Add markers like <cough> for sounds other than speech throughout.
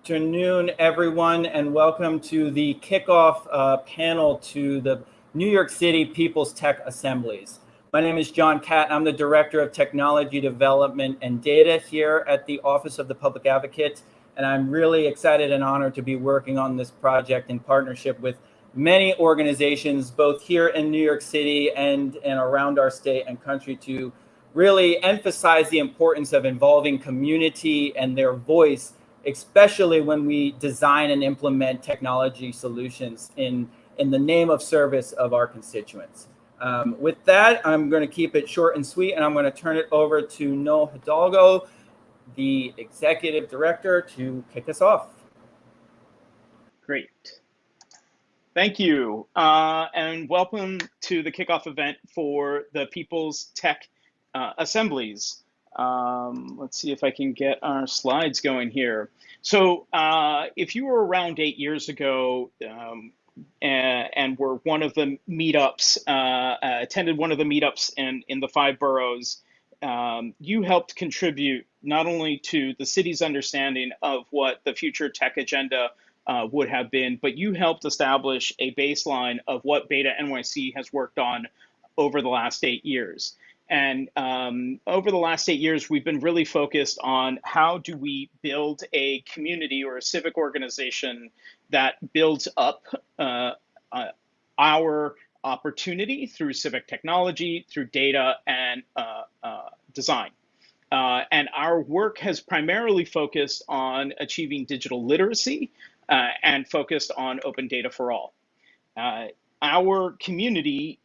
afternoon, everyone, and welcome to the kickoff uh, panel to the New York City People's Tech Assemblies. My name is John Catt. I'm the Director of Technology Development and Data here at the Office of the Public Advocate, and I'm really excited and honored to be working on this project in partnership with many organizations, both here in New York City and, and around our state and country to really emphasize the importance of involving community and their voice especially when we design and implement technology solutions in, in the name of service of our constituents. Um, with that, I'm going to keep it short and sweet, and I'm going to turn it over to Noel Hidalgo, the executive director, to kick us off. Great. Thank you, uh, and welcome to the kickoff event for the People's Tech uh, Assemblies. Um, let's see if I can get our slides going here. So uh, if you were around eight years ago um, and, and, were one of the meetups, uh, uh, attended one of the meetups in, in the five boroughs, um, you helped contribute not only to the city's understanding of what the future tech agenda uh, would have been, but you helped establish a baseline of what Beta NYC has worked on over the last eight years. And um, over the last eight years, we've been really focused on how do we build a community or a civic organization that builds up uh, uh, our opportunity through civic technology, through data, and uh, uh design. Uh, and our work has primarily focused on achieving digital literacy uh, and focused on open data for all. our community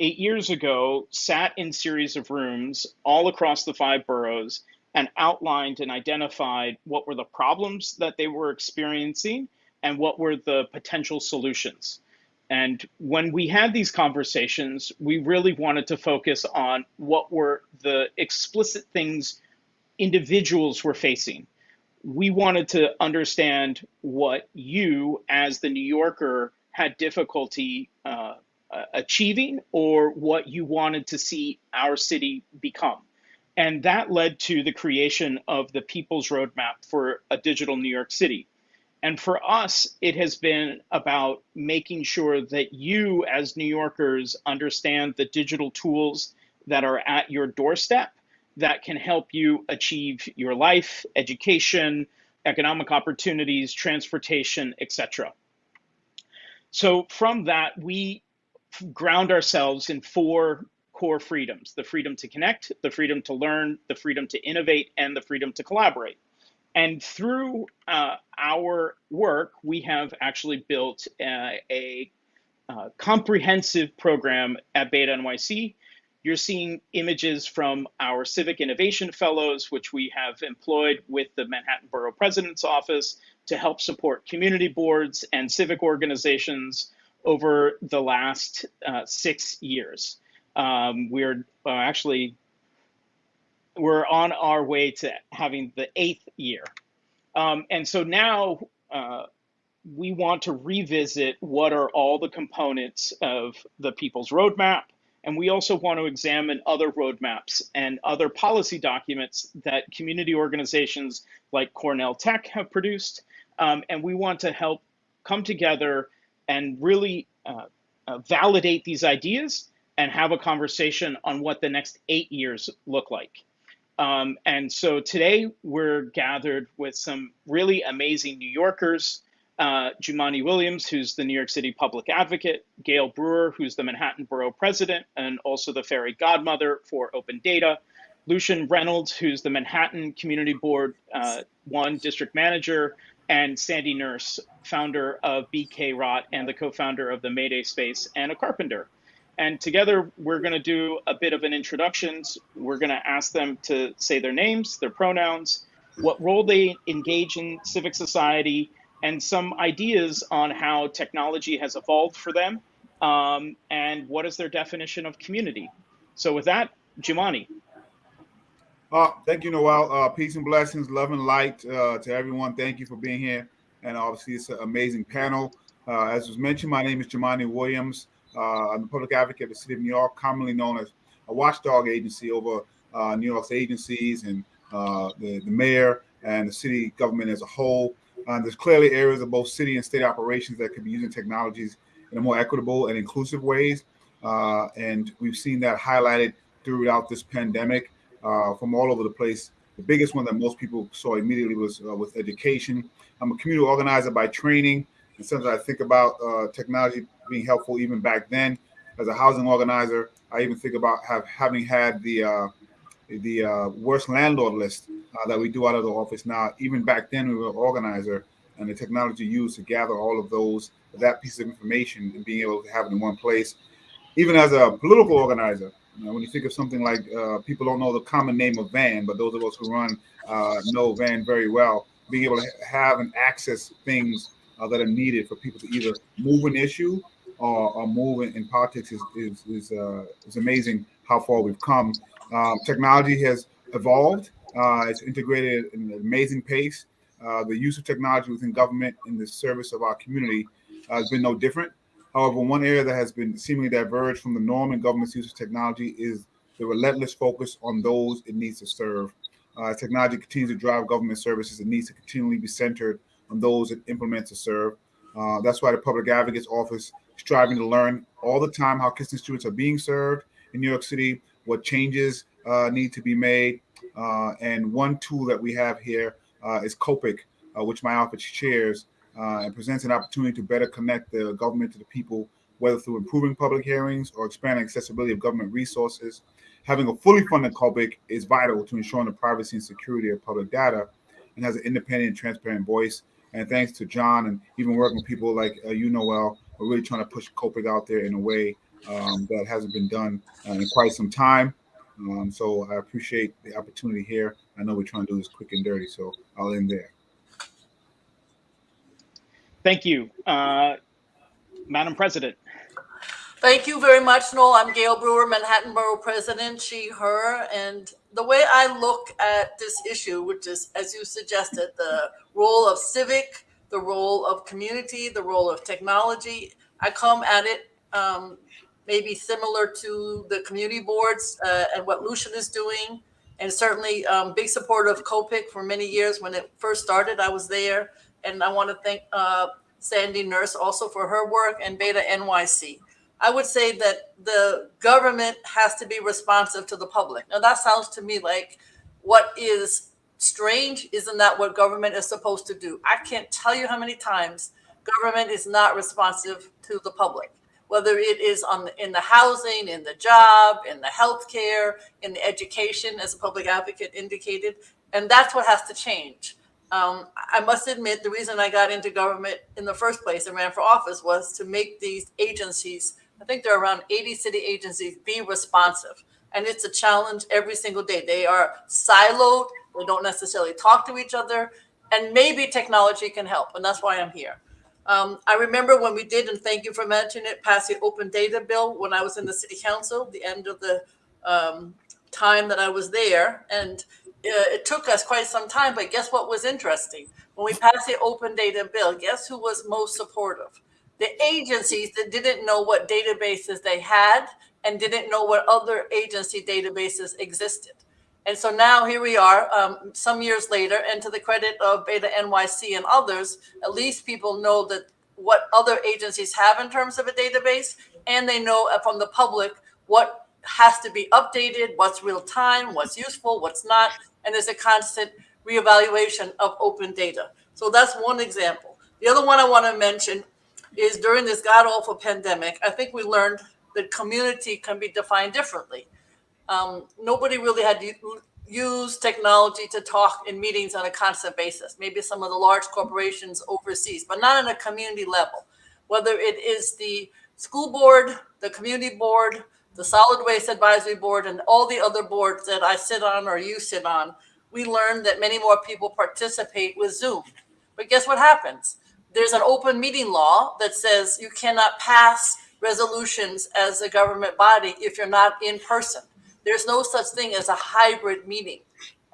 eight years ago sat in series of rooms all across the five boroughs and outlined and identified what were the problems that they were experiencing and what were the potential solutions. And when we had these conversations, we really wanted to focus on what were the explicit things individuals were facing. We wanted to understand what you, as the New Yorker, had difficulty uh, uh, achieving or what you wanted to see our city become. And that led to the creation of the People's Roadmap for a Digital New York City. And for us, it has been about making sure that you, as New Yorkers, understand the digital tools that are at your doorstep that can help you achieve your life, education, economic opportunities, transportation, etc. So from that, we ground ourselves in four core freedoms the freedom to connect, the freedom to learn, the freedom to innovate, and the freedom to collaborate. And through uh, our work, we have actually built uh, a uh, comprehensive program at Beta NYC. You're seeing images from our Civic Innovation Fellows, which we have employed with the Manhattan Borough President's Office to help support community boards and civic organizations over the last uh, six years. Um, we're uh, actually we're on our way to having the eighth year, um, and so now uh, we want to revisit what are all the components of the People's Roadmap, and we also want to examine other roadmaps and other policy documents that community organizations like Cornell Tech have produced, um, and we want to help come together and really uh, uh, validate these ideas and have a conversation on what the next eight years look like. Um, and so today we're gathered with some really amazing New Yorkers. Uh, Jumaane Williams, who's the New York City public advocate, Gale Brewer, who's the Manhattan Borough president and also the fairy godmother for open data, Lucian Reynolds, who's the Manhattan Community Board uh, one district manager, and Sandy Nurse, founder of BK Rot and the co-founder of the Mayday Space and a carpenter. And together we're going to do a bit of an introductions. We're going to ask them to say their names, their pronouns, what role they engage in civic society, and some ideas on how technology has evolved for them, um, and what is their definition of community. So with that, Jumaane. Uh, thank you, Noel. Uh, peace and blessings, love and light uh, to everyone. Thank you for being here. And obviously, it's an amazing panel. Uh, as was mentioned, my name is Jumaane Williams. Uh, I'm the public advocate of the city of New York, commonly known as a watchdog agency over uh, New York's agencies and the, the mayor and the city government as a whole. Uh, there's clearly areas of both city and state operations that could be using technologies in a more equitable and inclusive ways. Uh, and we've seen that highlighted throughout this pandemic uh, from all over the place. The biggest one that most people saw immediately was uh, with education. I'm a community organizer by training, and sometimes I think about uh, technology being helpful even back then. As a housing organizer, I even think about have, having had the uh, the uh, worst landlord list uh, that we do out of the office now. Even back then, we were an organizer, and the technology used to gather all of those that piece of information and being able to have it in one place. Even as a political organizer, when you think of something like uh, people don't know the common name of VAN, but those of us who run uh, know VAN very well. Being able to have and access things uh, that are needed for people to either move an issue or, or move in, in, politics is is is, uh, is amazing how far we've come. Um, technology has evolved. Uh, it's integrated at an amazing pace. The use of technology within government in the service of our community has been no different. However, one area that has been seemingly diverged from the norm in government's use of technology is the relentless focus on those it needs to serve. Uh, technology continues to drive government services. It needs to continually be centered on those it implements to serve. Uh, that's why the Public Advocate's Office is striving to learn all the time how Kingston students are being served in New York City, what changes uh, need to be made. Uh, and one tool that we have here uh, is COPIC, uh, which my office chairs, uh, and presents an opportunity to better connect the government to the people, whether through improving public hearings or expanding accessibility of government resources. Having a fully funded COPIC is vital to ensuring the privacy and security of public data and has an independent and transparent voice. And thanks to John and even working with people like uh, you, Noel, we're really trying to push COPIC out there in a way um, that hasn't been done uh, in quite some time. Um, so I appreciate the opportunity here. I know we're trying to do this quick and dirty, so I'll end there. Thank you. Uh, Madam President. Thank you very much, Noel. I'm Gale Brewer, Manhattan Borough President, she, her. And the way I look at this issue, which is, as you suggested, the role of civic, the role of community, the role of technology, I come at it um, maybe similar to the community boards uh, and what Lucian is doing. And certainly um, big supporter of COPIC for many years. When it first started, I was there. And I want to thank uh, Sandy Nurse also for her work and Beta NYC. I would say that the government has to be responsive to the public. Now that sounds to me like what is strange. Isn't that what government is supposed to do? I can't tell you how many times government is not responsive to the public whether it is on the, in the housing, in the job, in the healthcare, in the education, as a public advocate indicated, and that's what has to change. Um, I must admit, the reason I got into government in the first place and ran for office was to make these agencies, I think there are around 80 city agencies, be responsive. And it's a challenge every single day. They are siloed, they don't necessarily talk to each other, and maybe technology can help. And that's why I'm here. Um, I remember when we did, and thank you for mentioning it, pass the open data bill when I was in the city council, the end of the um, time that I was there. And it took us quite some time, but guess what was interesting? When we passed the open data bill, guess who was most supportive? The agencies that didn't know what databases they had and didn't know what other agency databases existed. And so now here we are, um, some years later, and to the credit of Beta NYC and others, at least people know that what other agencies have in terms of a database, and they know from the public what has to be updated, what's real time, what's useful, what's not, and there's a constant reevaluation of open data. So that's one example. The other one I want to mention is during this god awful pandemic, I think we learned that community can be defined differently um, nobody really had used technology to talk in meetings on a constant basis. Maybe some of the large corporations overseas, but not on a community level. Whether it is the school board, the community board, the solid waste advisory board, and all the other boards that I sit on or you sit on, we learned that many more people participate with Zoom. But guess what happens? There's an open meeting law that says you cannot pass resolutions as a government body if you're not in person. There's no such thing as a hybrid meeting.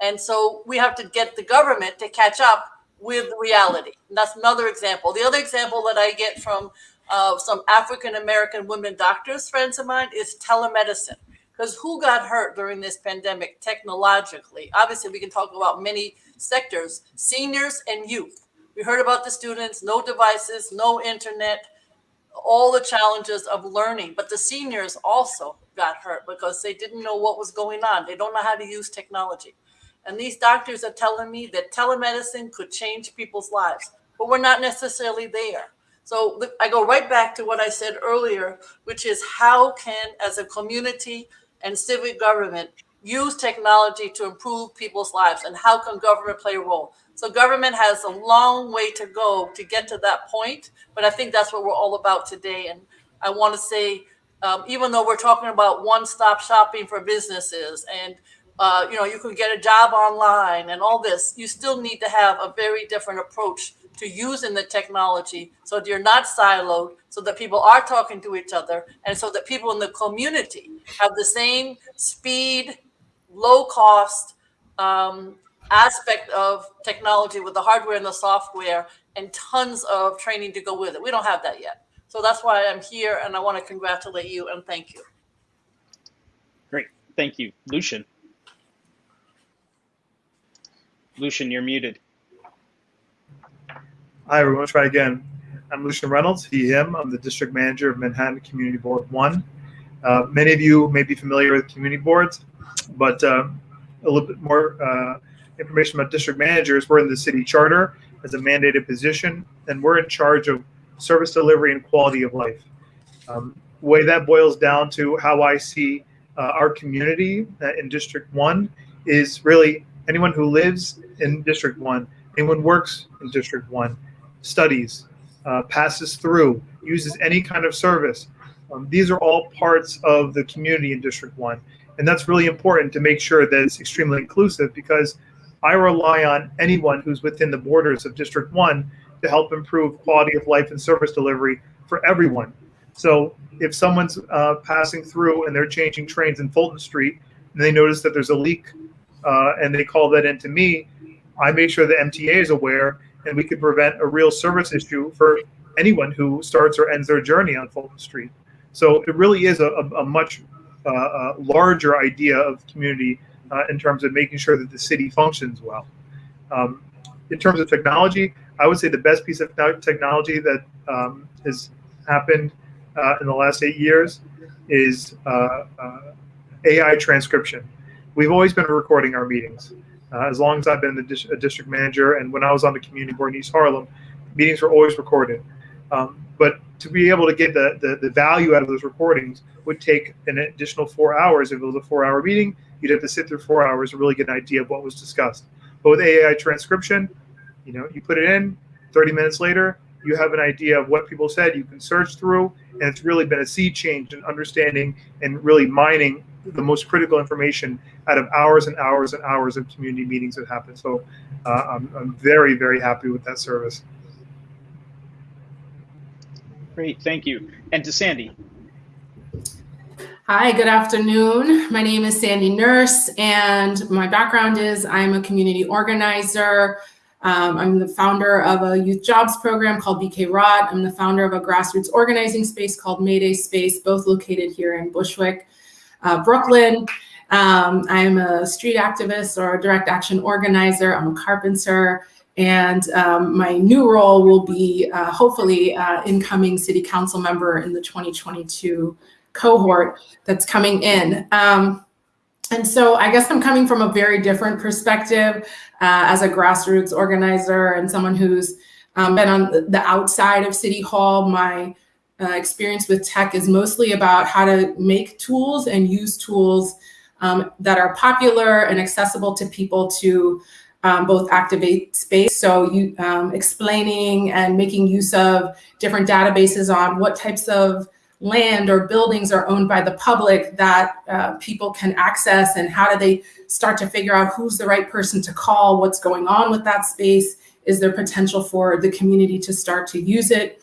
And so we have to get the government to catch up with reality. And that's another example. The other example that I get from uh, some African American women doctors, friends of mine, is telemedicine. Because who got hurt during this pandemic technologically? Obviously, we can talk about many sectors, seniors and youth. We heard about the students, no devices, no internet, all the challenges of learning. But the seniors also got hurt because they didn't know what was going on. They don't know how to use technology. And these doctors are telling me that telemedicine could change people's lives, but we're not necessarily there. So I go right back to what I said earlier, which is how can, as a community and civic government, use technology to improve people's lives and how can government play a role? So government has a long way to go to get to that point, but I think that's what we're all about today. And I want to say, um, even though we're talking about one-stop shopping for businesses and uh, you know, you can get a job online and all this, you still need to have a very different approach to using the technology so that you're not siloed, so that people are talking to each other, and so that people in the community have the same speed, low cost um, aspect of technology with the hardware and the software and tons of training to go with it. We don't have that yet. So that's why I'm here and I want to congratulate you and thank you. Great. Thank you. Lucian. Lucian, you're muted. Hi, everyone. Try again. I'm Lucian Reynolds, he, him. I'm the district manager of Manhattan Community Board 1. Uh, many of you may be familiar with community boards, but uh, a little bit more uh, information about district managers. We're in the city charter as a mandated position, and we're in charge of service delivery and quality of life. Um, way that boils down to how I see uh, our community uh, in District 1 is really anyone who lives in District 1, anyone works in District 1, studies, uh, passes through, uses any kind of service. Um, these are all parts of the community in District 1. And that's really important to make sure that it's extremely inclusive because I rely on anyone who's within the borders of District 1 to help improve quality of life and service delivery for everyone. So if someone's uh, passing through and they're changing trains in Fulton Street and they notice that there's a leak uh, and they call that into me, I make sure the MTA is aware and we can prevent a real service issue for anyone who starts or ends their journey on Fulton Street. So it really is a, a, much uh, a larger idea of community uh, in terms of making sure that the city functions well. Um, in terms of technology, I would say the best piece of technology that um, has happened uh, in the last eight years is uh, uh, AI transcription. We've always been recording our meetings. Uh, as long as I've been the dis- a district manager and when I was on the community board in East Harlem, meetings were always recorded. Um, but to be able to get the, the, the, value out of those recordings would take an additional four hours. If it was a four hour meeting, you'd have to sit through four hours to really get an idea of what was discussed. But with AI transcription, you know, you put it in, 30 minutes later, you have an idea of what people said. You can search through, and it's really been a sea change in understanding and really mining the most critical information out of hours and hours and hours of community meetings that happen. So uh, I'm, I'm very, very happy with that service. Great, thank you. And to Sandy. Hi, good afternoon. My name is Sandy Nurse, and my background is I'm a community organizer. Um, I'm the founder of a youth jobs program called BK Rot. I'm the founder of a grassroots organizing space called Mayday Space, both located here in Bushwick uh, Brooklyn. Um, I'm a street activist or a direct action organizer. I'm a carpenter. And um, my new role will be uh, hopefully uh, incoming city council member in the 2022 cohort that's coming in. Um, and so I guess I'm coming from a very different perspective uh, as a grassroots organizer and someone who's um, been on the outside of City Hall. My uh, experience with tech is mostly about how to make tools and use tools um, that are popular and accessible to people to um, both activate space. So you um, explaining and making use of different databases on what types of land or buildings are owned by the public that uh, people can access and how do they start to figure out who's the right person to call, what's going on with that space, is there potential for the community to start to use it?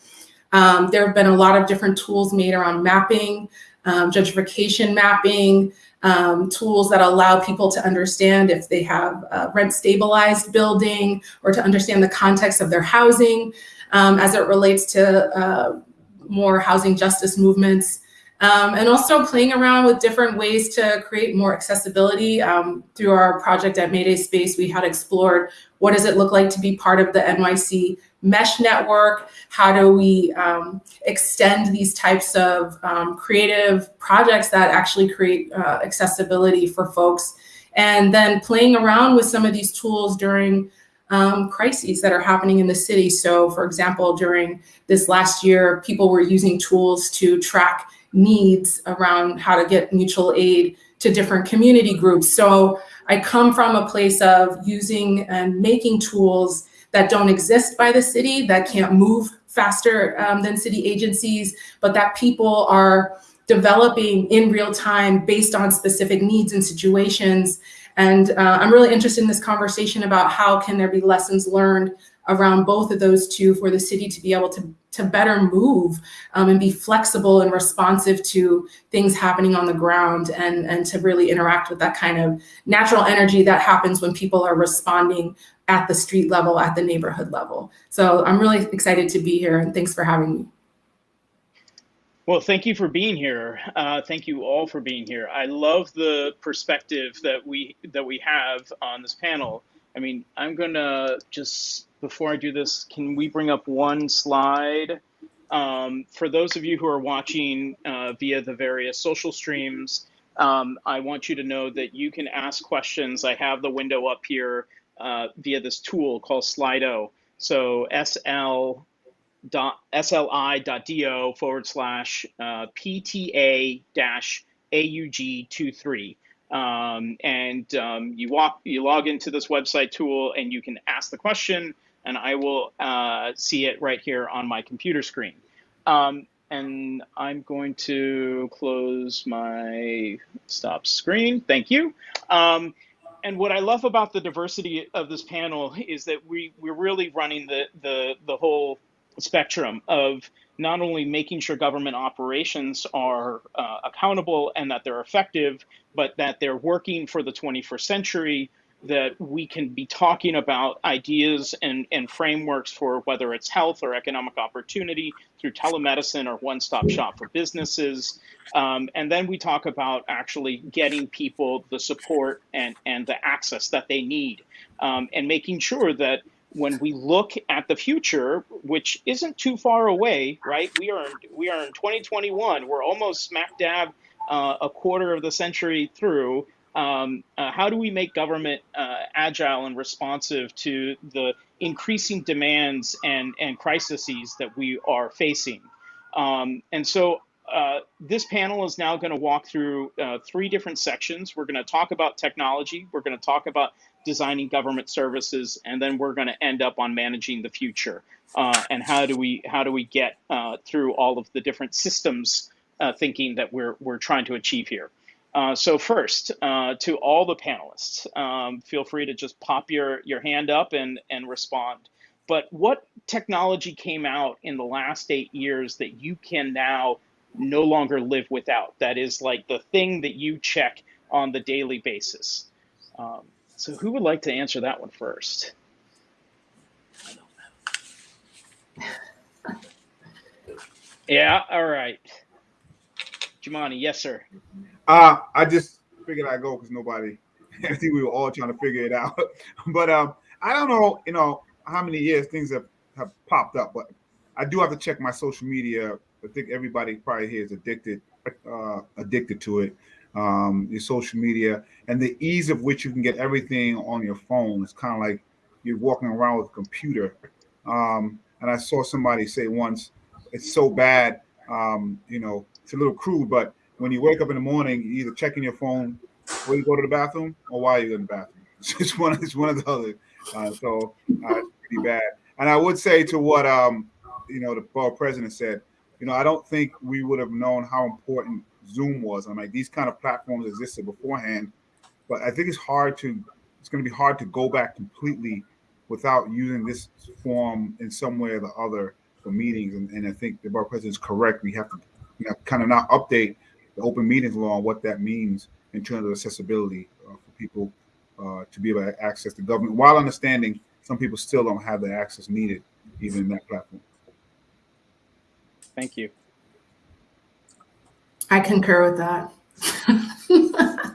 Um, there have been a lot of different tools made around mapping, um, gentrification mapping, um, tools that allow people to understand if they have a rent stabilized building or to understand the context of their housing um, as it relates to uh, more housing justice movements. Um, and also playing around with different ways to create more accessibility. Um, through our project at Mayday Space, we had explored what does it look like to be part of the NYC mesh network? How do we um, extend these types of um, creative projects that actually create uh, accessibility for folks? And then playing around with some of these tools during um, crises that are happening in the city. So for example, during this last year, people were using tools to track needs around how to get mutual aid to different community groups. So I come from a place of using and making tools that don't exist by the city, that can't move faster um, than city agencies, but that people are developing in real time based on specific needs and situations. And uh, I'm really interested in this conversation about how can there be lessons learned around both of those two for the city to be able to, to better move um, and be flexible and responsive to things happening on the ground and, and to really interact with that kind of natural energy that happens when people are responding at the street level, at the neighborhood level. So I'm really excited to be here and thanks for having me. Well, thank you for being here. Uh, thank you all for being here. I love the perspective that we that we have on this panel. I mean, I'm gonna just before I do this, can we bring up one slide? Um, for those of you who are watching uh, via the various social streams, um, I want you to know that you can ask questions. I have the window up here uh, via this tool called Slido. So sl dot sli.do forward slash uh, pta dash aug23. Um, and um, you walk, you log into this website tool and you can ask the question and I will uh, see it right here on my computer screen. Um, and I'm going to close my stop screen. Thank you. And what I love about the diversity of this panel is that we we're really running the the the whole spectrum of not only making sure government operations are uh, accountable and that they're effective, but that they're working for the 21st century, that we can be talking about ideas and, and frameworks for whether it's health or economic opportunity through telemedicine or one stop shop for businesses. Um, and then we talk about actually getting people the support and, and the access that they need um, and making sure that when we look at the future, which isn't too far away, right? We are we are in 2021. We're almost smack dab uh, a quarter of the century through um, uh, how do we make government uh, agile and responsive to the increasing demands and, and crises that we are facing? Um, and so uh, this panel is now going to walk through uh, three different sections. We're going to talk about technology, we're going to talk about designing government services, and then we're going to end up on managing the future uh, and how do we how do we get uh, through all of the different systems thinking that we're we're trying to achieve here. Uh, so first, uh, to all the panelists, um, feel free to just pop your, your hand up and, and respond. But what technology came out in the last eight years that you can now no longer live without? That is like the thing that you check on the daily basis. Um, so who would like to answer that one first? Yeah, all right. Jumaane, yes, sir. Uh, I just figured I'd go because nobody, <laughs> I think we were all trying to figure it out. <laughs> but um, I don't know, you know, how many years things have, have popped up, but I do have to check my social media. I think everybody probably here is addicted, uh, addicted to it. Um, your social media and the ease of which you can get everything on your phone. It's kind of like you're walking around with a computer. Um, and I saw somebody say once, it's so bad, um, you know, it's a little crude, but when you wake up in the morning, you either checking your phone before you go to the bathroom or while you're in the bathroom. <laughs> It's one, it's one of the other. Uh, so uh, it's pretty bad. And I would say to what um, you know the borough president said, you know, I don't think we would have known how important Zoom was. I'm like these kind of platforms existed beforehand, but I think it's hard to it's going to be hard to go back completely without using this form in some way or the other for meetings. And, and I think the borough president is correct. We have to you know, kind of not update the open meetings law and what that means in terms of accessibility uh, for people uh, to be able to access the government while understanding some people still don't have the access needed even in that platform. Thank you. I concur with that. <laughs>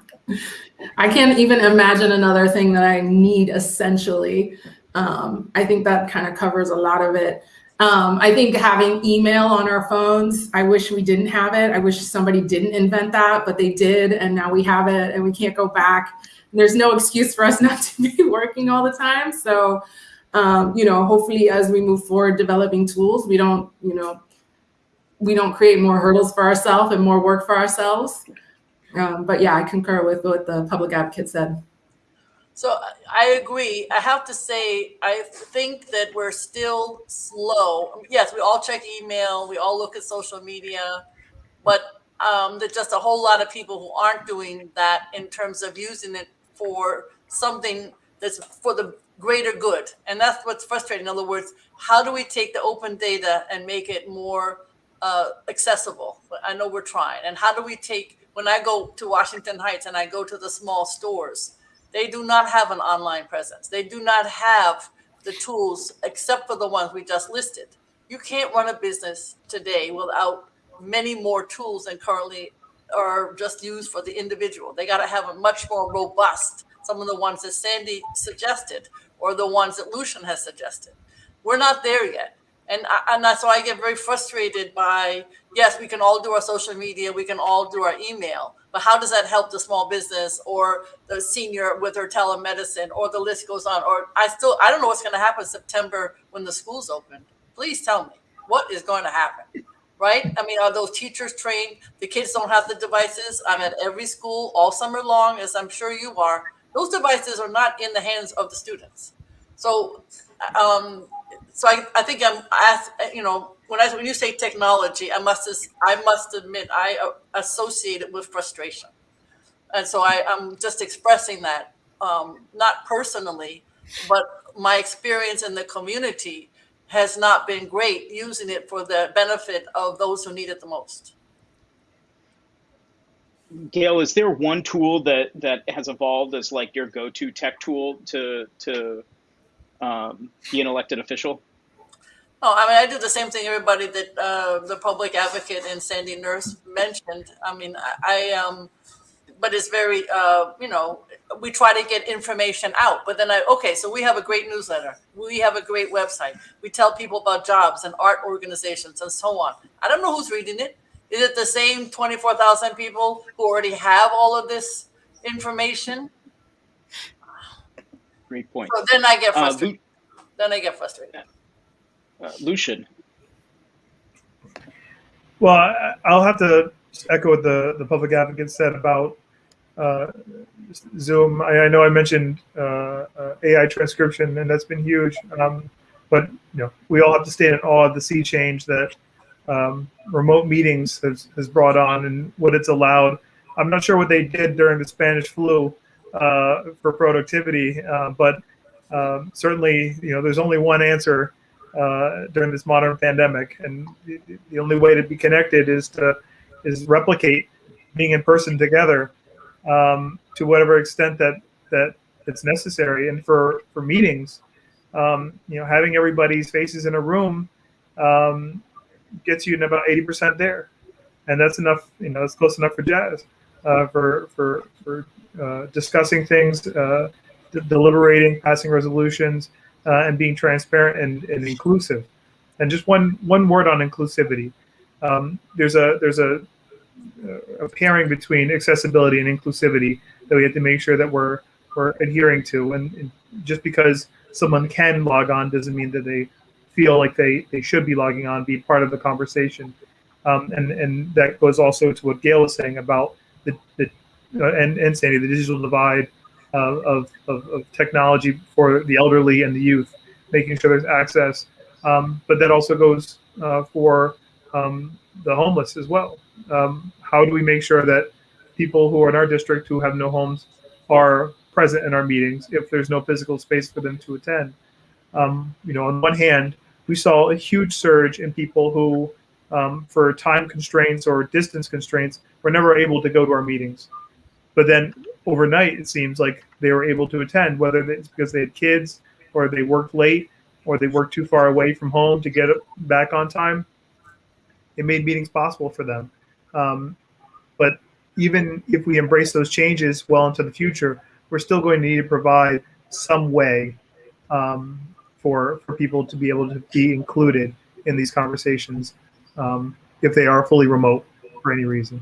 I can't even imagine another thing that I need essentially. Um, I think that kind of covers a lot of it. Um, I think having email on our phones, I wish we didn't have it. I wish somebody didn't invent that, but they did, and now we have it and we can't go back. There's no excuse for us <laughs> not to be working all the time. So, um, you know, hopefully as we move forward developing tools, we don't, you know, we don't create more hurdles for ourselves and more work for ourselves. Um, but yeah, I concur with what the public advocate said. So I agree. I have to say, I think that we're still slow. Yes, we all check email, we all look at social media, but um, there's just a whole lot of people who aren't doing that in terms of using it for something that's for the greater good. And that's what's frustrating. In other words, how do we take the open data and make it more uh, accessible? I know we're trying. And how do we take, when I go to Washington Heights and I go to the small stores, they do not have an online presence. They do not have the tools except for the ones we just listed. You can't run a business today without many more tools than currently are just used for the individual. They got to have a much more robust, some of the ones that Sandy suggested or the ones that Lucian has suggested. We're not there yet. And, I, and that's why I get very frustrated by, yes, we can all do our social media, we can all do our email, but how does that help the small business or the senior with her telemedicine or the list goes on? Or I still, I don't know what's going to happen September when the schools open. Please tell me what is going to happen, right? I mean, are those teachers trained? The kids don't have the devices. I'm at every school all summer long, as I'm sure you are. Those devices are not in the hands of the students. So, um, so I, I think I'm, asked, you know, when I when you say technology, I must I must admit I uh, associate it with frustration, and so I, I'm just expressing that um, not personally, but my experience in the community has not been great using it for the benefit of those who need it the most. Gale, is there one tool that that has evolved as like your go-to tech tool to to um, be an elected official? Oh, I mean, I do the same thing everybody that uh, the public advocate and Sandy Nurse mentioned. I mean, I, I um, but it's very, uh, you know, we try to get information out. But then I, okay, so we have a great newsletter. We have a great website. We tell people about jobs and art organizations and so on. I don't know who's reading it. Is it the same 24,000 people who already have all of this information? Great point. So then I get Uh, frustrated. then I get frustrated. Uh, Lucian, Well, I'll have to echo what the, the public advocate said about uh, Zoom. I, I know I mentioned uh, uh, AI transcription, and that's been huge. Um, but you know, we all have to stand in awe of the sea change that um, remote meetings has, has brought on and what it's allowed. I'm not sure what they did during the Spanish flu uh, for productivity, uh, but um, certainly, you know, there's only one answer uh, during this modern pandemic, and the, only way to be connected is to is replicate being in person together um, to whatever extent that that it's necessary. And for for meetings, um, you know, having everybody's faces in a room um, gets you in about eighty percent there, and that's enough. You know, it's close enough for jazz, uh, for for for uh, discussing things, uh, deliberating, passing resolutions, uh, and being transparent and, and inclusive. And just one one word on inclusivity. Um, there's a there's a, a pairing between accessibility and inclusivity that we have to make sure that we're we're adhering to. And, and just because someone can log on doesn't mean that they feel like they, they should be logging on, be part of the conversation. Um, and and that goes also to what Gale was saying about the, the uh, and and Sandy the digital divide uh, of, of, of technology for the elderly and the youth, making sure there's access. Um, but that also goes uh, for um, the homeless as well. Um, how do we make sure that people who are in our district who have no homes are present in our meetings if there's no physical space for them to attend? Um, you know, on one hand, we saw a huge surge in people who, um, for time constraints or distance constraints, were never able to go to our meetings. But then overnight, it seems like they were able to attend, whether it's because they had kids or they worked late or they worked too far away from home to get back on time. It made meetings possible for them. Um, But even if we embrace those changes well into the future, we're still going to need to provide some way um, for for people to be able to be included in these conversations um, if they are fully remote for any reason.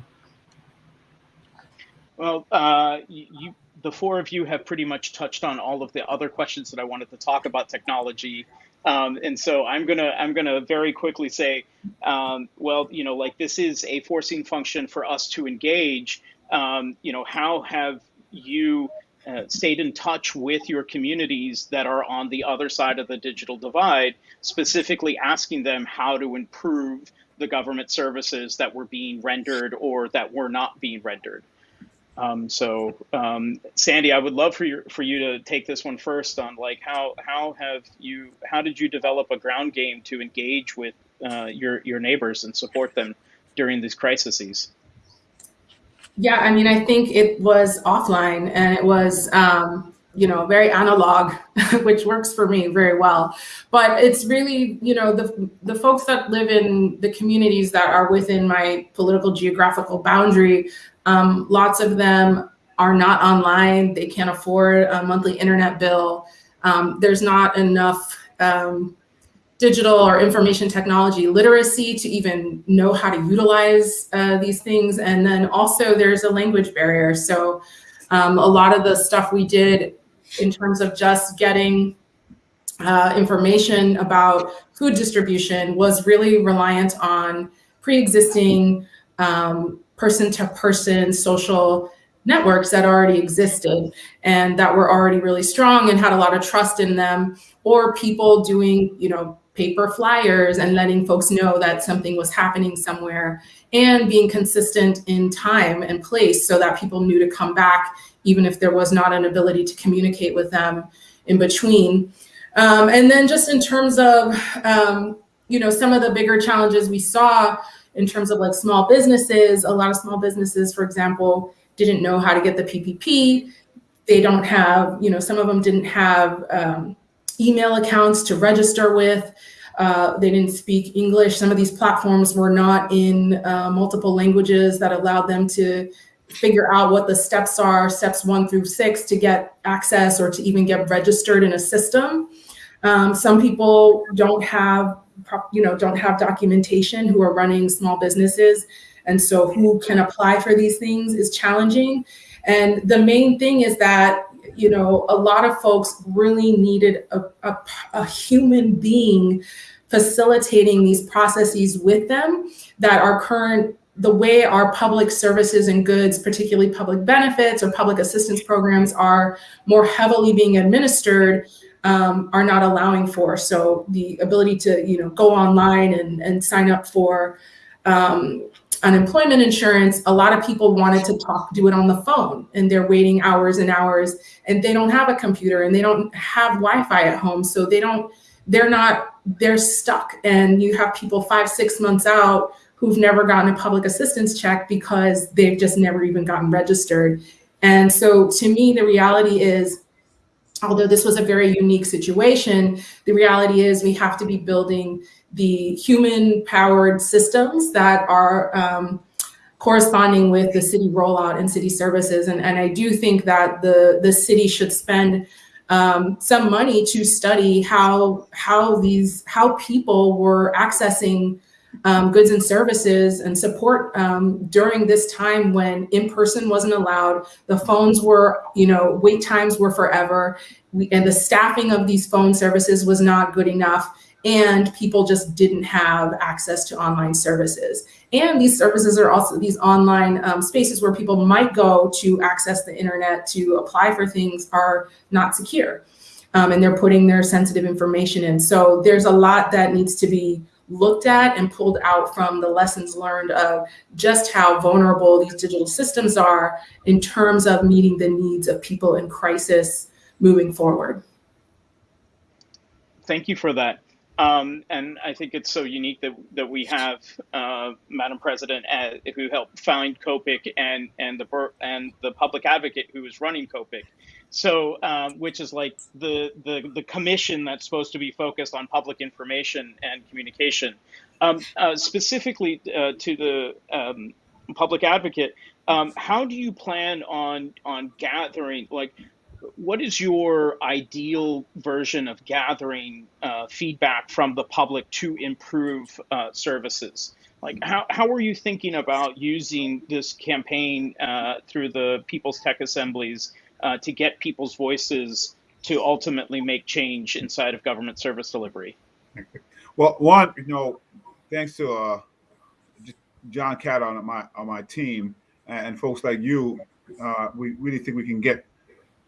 Well, uh, you, the four of you have pretty much touched on all of the other questions that I wanted to talk about technology. Um, and so I'm gonna I'm gonna very quickly say, um, well, you know, like this is a forcing function for us to engage. Um, you know, how have you uh, stayed in touch with your communities that are on the other side of the digital divide, specifically asking them how to improve the government services that were being rendered or that were not being rendered. Um, so, um, Sandy, I would love for you for you to take this one first on like how how have you how did you develop a ground game to engage with uh, your your neighbors and support them during these crises? Yeah, I mean, I think it was offline and it was, um, you know, very analog, <laughs> which works for me very well. But it's really, you know, the the folks that live in the communities that are within my political geographical boundary, um, lots of them are not online. They can't afford a monthly internet bill. Um, there's not enough um, digital or information technology literacy to even know how to utilize uh, these things. And then also there's a language barrier. So um, a lot of the stuff we did in terms of just getting uh, information about food distribution was really reliant on pre-existing um, person-to-person social networks that already existed and that were already really strong and had a lot of trust in them or people doing you know paper flyers and letting folks know that something was happening somewhere and being consistent in time and place so that people knew to come back even if there was not an ability to communicate with them in between. Um, and then just in terms of, um, you know, some of the bigger challenges we saw in terms of like small businesses, a lot of small businesses, for example, didn't know how to get the PPP. They don't have, you know, some of them didn't have um, email accounts to register with. Uh, they didn't speak English. Some of these platforms were not in uh, multiple languages that allowed them to figure out what the steps are, steps one through six to get access or to even get registered in a system. Um, some people don't have, you know, don't have documentation who are running small businesses. And so who can apply for these things is challenging. And the main thing is that you know, a lot of folks really needed a, a, a human being facilitating these processes with them that our current the way our public services and goods, particularly public benefits or public assistance programs are more heavily being administered um, are not allowing for. So the ability to, you know, go online and, and sign up for um, unemployment insurance, a lot of people wanted to talk, do it on the phone and they're waiting hours and hours and they don't have a computer and they don't have Wi-Fi at home. So they don't, they're not, they're stuck. And you have people five, six months out who've never gotten a public assistance check because they've just never even gotten registered. And so to me, the reality is, although this was a very unique situation, the reality is we have to be building the human powered systems that are um, corresponding with the city rollout and city services. And, and I do think that the, the city should spend um, some money to study how, how these, how people were accessing um, goods and services and support um, during this time when in-person wasn't allowed. The phones were, you know, wait times were forever. We, and the staffing of these phone services was not good enough and people just didn't have access to online services. And these services are also these online um, spaces where people might go to access the internet to apply for things are not secure. Um, and they're putting their sensitive information in. So there's a lot that needs to be looked at and pulled out from the lessons learned of just how vulnerable these digital systems are in terms of meeting the needs of people in crisis moving forward. Thank you for that. Um, and I think it's so unique that, that we have uh, Madam President uh, who helped found COPIC and and the and the public advocate who is running COPIC. So, um, which is like the, the the commission that's supposed to be focused on public information and communication. Um, uh, specifically uh, to the um, public advocate. Um, how do you plan on on gathering like? What is your ideal version of gathering uh, feedback from the public to improve uh, services? Like, how, how are you thinking about using this campaign uh, through the People's Tech Assemblies uh, to get people's voices to ultimately make change inside of government service delivery? Well, one, you know, thanks to uh, John Cat on my on my team and folks like you, uh, we really think we can get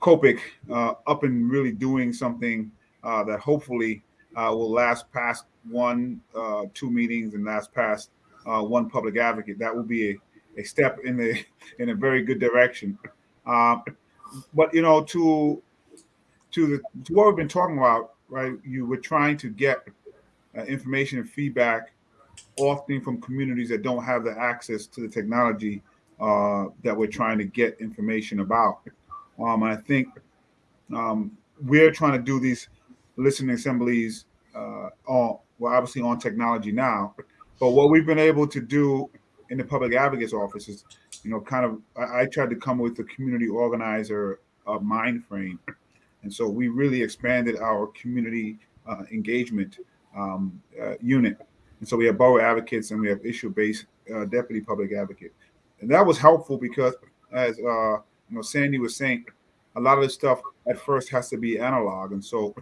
COPIC uh, up and really doing something uh, that hopefully uh, will last past one, uh, two meetings and last past uh, one public advocate. That will be a, a step in the <laughs> in a very good direction. But you know, to to the to what we've been talking about, right? You were trying to get information and feedback often from communities that don't have the access to the technology uh, that we're trying to get information about. Um, I think um, we're trying to do these listening assemblies uh, on, well, obviously on technology now, but what we've been able to do in the public advocate's office is, you know, kind of, I, I tried to come with the community organizer uh, mind frame. And so we really expanded our community uh, engagement um, uh, unit and so we have borough advocates and we have issue-based uh, deputy public advocate. And that was helpful because as uh, you know, Sandy was saying, a lot of this stuff at first has to be analog. And so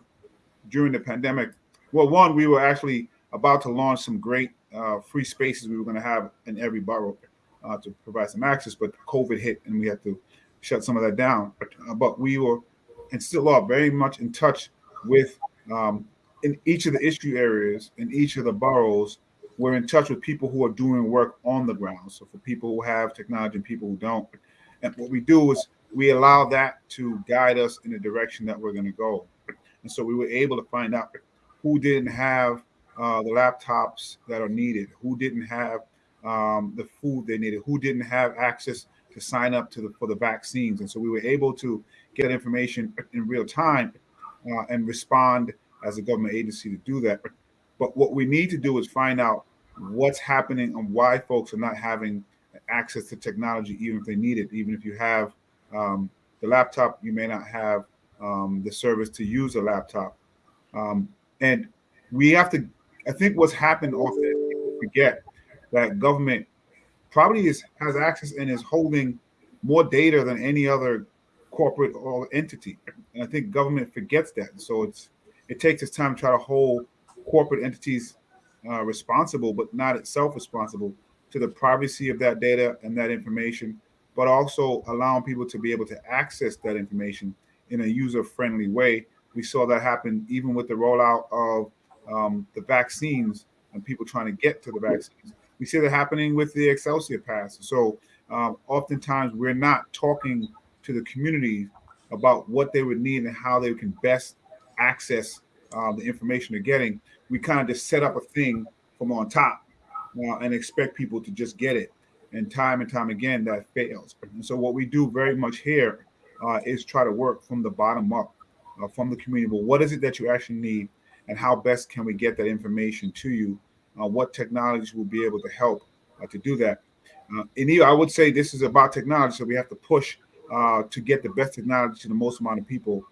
during the pandemic, well, one, we were actually about to launch some great uh, free spaces we were going to have in every borough uh, to provide some access, but COVID hit and we had to shut some of that down. Uh, but we were and still are very much in touch with um, in each of the issue areas in each of the boroughs, we're in touch with people who are doing work on the ground. So for people who have technology and people who don't, and what we do is we allow that to guide us in the direction that we're going to go. And so we were able to find out who didn't have uh, the laptops that are needed, who didn't have um, the food they needed, who didn't have access to sign up to the, for the vaccines. And so we were able to get information in real time uh, and respond as a government agency to do that. But what we need to do is find out what's happening and why folks are not having access to technology, even if they need it. Even if you have um, the laptop, you may not have um, the service to use a laptop. Um, and we have to, I think what's happened often, forget that government probably is, has access and is holding more data than any other corporate or entity. And I think government forgets that. So it's it takes its time to try to hold corporate entities uh, responsible, but not itself responsible to the privacy of that data and that information, but also allowing people to be able to access that information in a user-friendly way. We saw that happen even with the rollout of um, the vaccines and people trying to get to the vaccines. We see that happening with the Excelsior Pass. So um, oftentimes we're not talking to the community about what they would need and how they can best access uh, the information they're getting, we kind of just set up a thing from on top uh, and expect people to just get it. And time and time again, that fails. And so, what we do very much here uh, is try to work from the bottom up, uh, from the community. But what is it that you actually need, and how best can we get that information to you? Uh, what technologies will be able to help uh, to do that? and I would say this is about technology, so we have to push to get the best technology to the most amount of people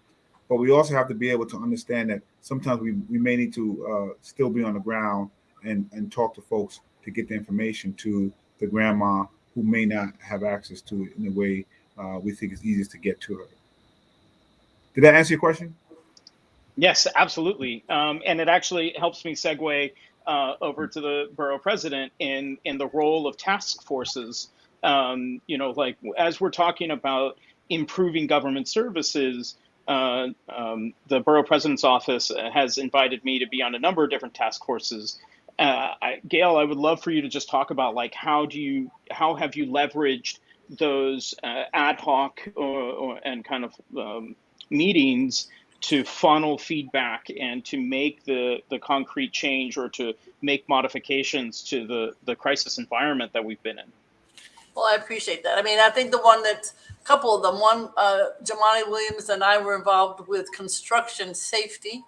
but we also have to be able to understand that sometimes we, we may need to uh, still be on the ground and, and talk to folks to get the information to the grandma who may not have access to it in the way uh, we think is easiest to get to her. Did that answer your question? Yes, absolutely. Um, and it actually helps me segue uh, over to the borough president in, in the role of task forces. Um, you know, like as we're talking about improving government services, uh, um, the borough president's office has invited me to be on a number of different task forces. Uh, I, Gale, I would love for you to just talk about like how do you how have you leveraged those uh, ad hoc or, or, and kind of um, meetings to funnel feedback and to make the the concrete change or to make modifications to the the crisis environment that we've been in. Well, I appreciate that. I mean, I think the one that a couple of them. One, uh, Jumaane Williams and I were involved with construction safety.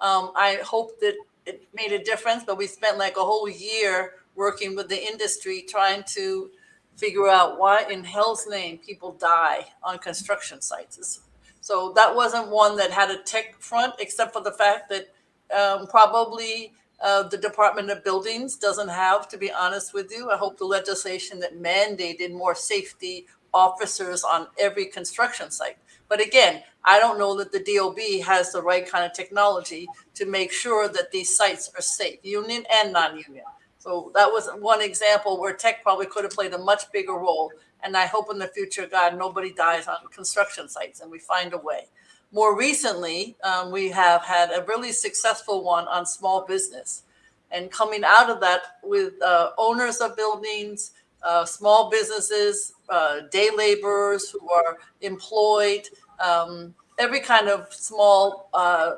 Um, I hope that it made a difference, but we spent like a whole year working with the industry trying to figure out why in hell's name people die on construction sites. So that wasn't one that had a tech front, except for the fact that um, probably uh, the Department of Buildings doesn't have, to be honest with you. I hope the legislation that mandated more safety officers on every construction site. But again, I don't know that the DOB has the right kind of technology to make sure that these sites are safe, union and non-union. So that was one example where tech probably could have played a much bigger role. And I hope in the future, God, nobody dies on construction sites and we find a way. More recently, um, we have had a really successful one on small business. And coming out of that with uh, owners of buildings, uh, small businesses, uh, day laborers who are employed, um, every kind of small, uh,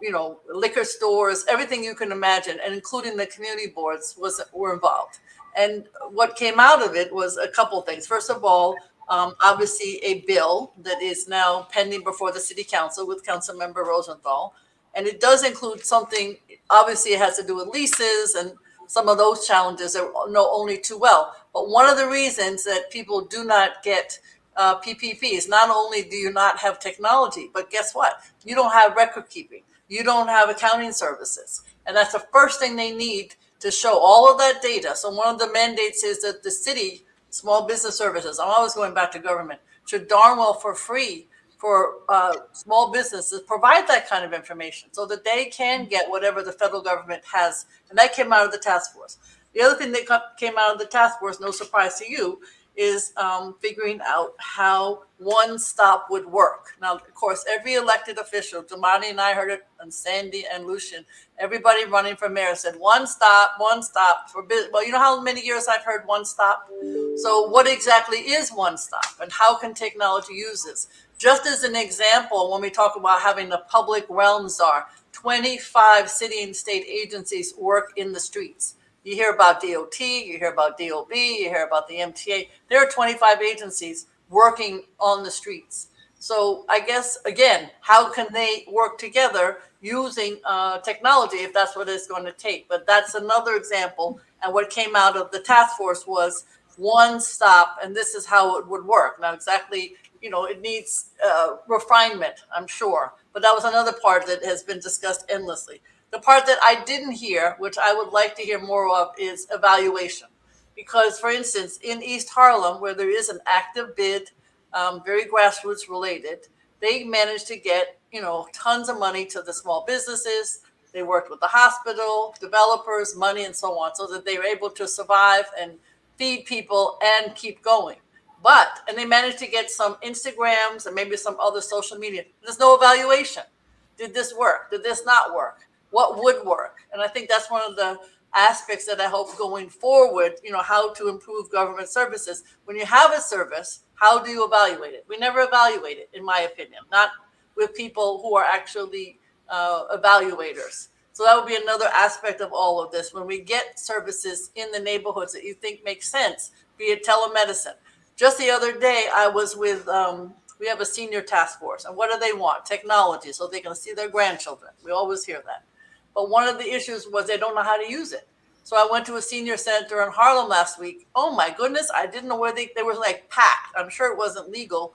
you know, liquor stores, everything you can imagine, and including the community boards was were involved. And what came out of it was a couple things. First of all, um, obviously a bill that is now pending before the city council with council member Rosenthal. And it does include something, obviously it has to do with leases and some of those challenges that know only too well. But one of the reasons that people do not get uh, PPP is not only do you not have technology, but guess what? You don't have record keeping. You don't have accounting services. And that's the first thing they need to show all of that data. So one of the mandates is that the city small business services, I'm always going back to government, should darn well for free for uh, small businesses provide that kind of information so that they can get whatever the federal government has. And that came out of the task force. The other thing that came out of the task force, no surprise to you, is um, figuring out how one stop would work. Now, of course, every elected official, Jumaane and I heard it, and Sandy and Lucian, everybody running for mayor said one stop, one stop for business. Well, you know how many years I've heard one stop? So what exactly is one stop and how can technology use this? Just as an example, when we talk about having the public realm czar, 25 city and state agencies work in the streets. You hear about DOT, you hear about DOB, you hear about the MTA. There are 25 agencies working on the streets. So I guess, again, how can they work together using uh, technology if that's what it's going to take? But that's another example. And what came out of the task force was one stop, and this is how it would work. Now, exactly, you know, it needs uh, refinement, I'm sure. But that was another part that has been discussed endlessly. The part that I didn't hear, which I would like to hear more of, is evaluation. Because, for instance, in East Harlem, where there is an active bid, um, very grassroots related, they managed to get, you know, tons of money to the small businesses. They worked with the hospital, developers, money, and so on, so that they were able to survive and feed people and keep going. But, and they managed to get some Instagrams and maybe some other social media. There's no evaluation. Did this work? Did this not work? What would work. And I think that's one of the aspects that I hope going forward, you know, how to improve government services. When you have a service, how do you evaluate it? We never evaluate it, in my opinion, not with people who are actually uh, evaluators. So that would be another aspect of all of this. When we get services in the neighborhoods that you think make sense, be it telemedicine. Just the other day, I was with, um, we have a senior task force. And what do they want? Technology, so they can see their grandchildren. We always hear that. But one of the issues was they don't know how to use it. So I went to a senior center in Harlem last week. Oh my goodness, I didn't know where they, they were like packed. I'm sure it wasn't legal,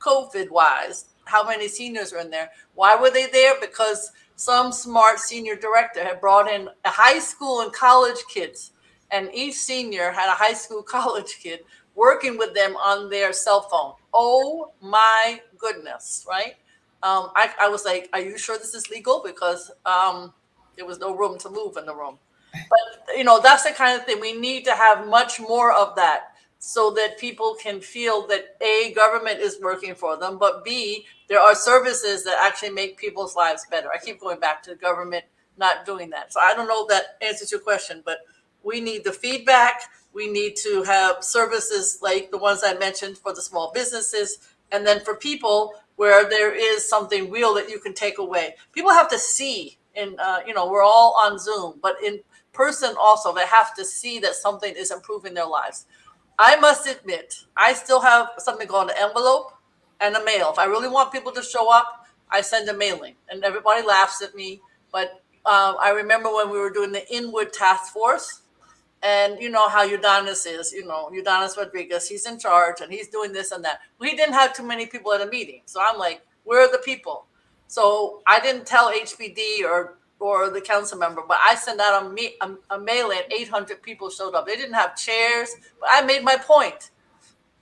COVID wise, how many seniors are in there. Why were they there? Because some smart senior director had brought in high school and college kids, and each senior had a high school <laughs> college kid working with them on their cell phone. Oh my goodness, right? Um, I, I was like, are you sure this is legal? Because um, there was no room to move in the room. But you know, that's the kind of thing we need to have much more of that so that people can feel that a government is working for them, but b there are services that actually make people's lives better. I keep going back to the government not doing that. So I don't know if that answers your question, but we need the feedback. We need to have services like the ones I mentioned for the small businesses, and then for people where there is something real that you can take away. People have to see in uh, you know we're all on zoom but in person also they have to see that something is improving their lives i must admit i still have something called an envelope and a mail if i really want people to show up i send a mailing and everybody laughs at me but uh, i remember when we were doing the inwood task force And you know how Ydanis is, you know, Ydanis Rodriguez, he's in charge and he's doing this and that. We didn't have too many people at a meeting. So I'm like, where are the people? So I didn't tell HBD or or the council member, but I sent out a, me, a, a mail and 800 people showed up. They didn't have chairs, but I made my point.